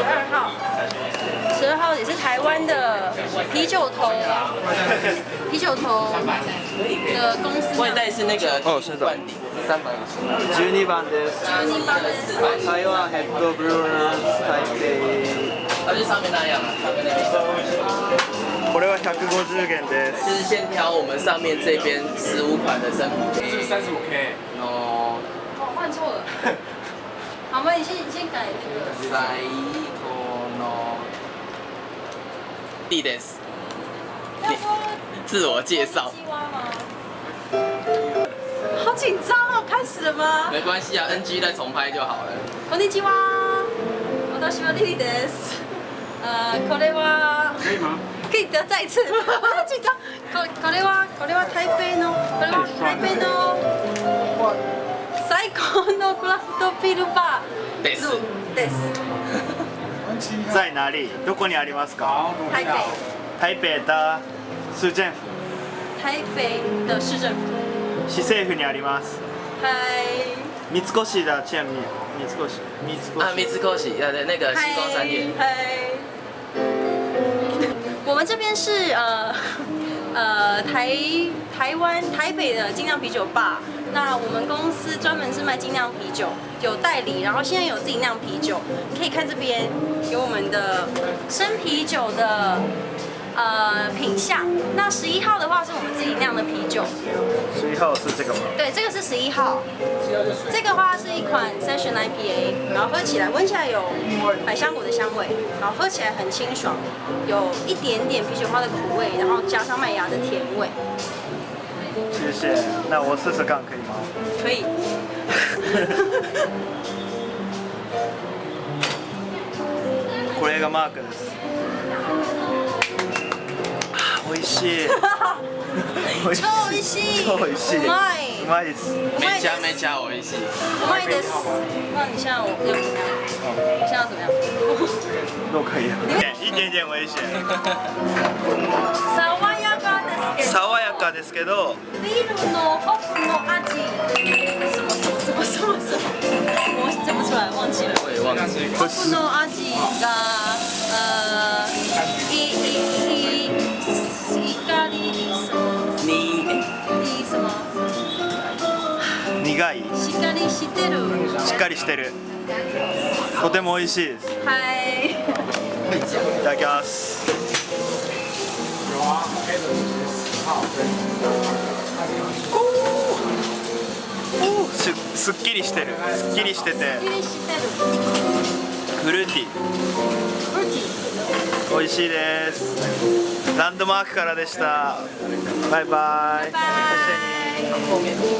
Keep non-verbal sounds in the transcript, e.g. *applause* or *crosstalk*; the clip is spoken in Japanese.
十二号，十二号也是台湾的啤酒头，啤酒头的公司。外带是那个哦是的灌顶是三百五十。12番です十二番です。台湾ヘッドブルーナー台它就上面那样啊，上面那边。北これは150元です就是先挑我们上面这边十五款的生啤。是三十五 K。哦。 哦，换错了。好吗？你先你先改那个。最後の。いいです。自我介绍。好紧张哦，开始了吗？没关系啊，NG 再重拍就好了。こんにちは。私はリリです。呃，これは可以吗？可以的，再一次。好紧张。のクラフトビールバーです。です。在哪里どこにありますか？台北台北的市政府台北的市政府。市政府にあります嗨。三越的见面三越三越啊，三越对对，那个星光三月。嗨。我们这边是呃台台湾台北的精酿啤酒吧。那我们公司专门是卖精酿啤酒，有代理，然后现在有自己酿啤酒。你可以看这边有我们的生啤酒的呃品相。那十一号的话是我们自己酿的啤酒。十一号是这个吗对，这个是十一号。这个话是一款 Session IPA，然后喝起来闻起来有百香果的香味，然后喝起来很清爽，有一点点啤酒花的苦味，然后加上麦芽的甜味。谢谢那我试试看可以吗可以。これがマークですあ美味 しい美味しい *laughs* 超美味しい。超美味しいうまい。うまいです没加没加，我一起。うまいです。怎么样？你现在要怎么样？どうかい *laughs* い一点点美味しい爽やかですけど。爽やかですけどビールのホップの味。什么什么什么什么什么？我讲不出来，忘记了。我也忘记了。ホップの味が、苦い。しっかりしてる。しっかりしてる。とても美味しいです。はい。いただきます。おー。すすっきりしてる。すっきりしてて。フルーティー。美味しいです。ランドマークからでした。バイバイ。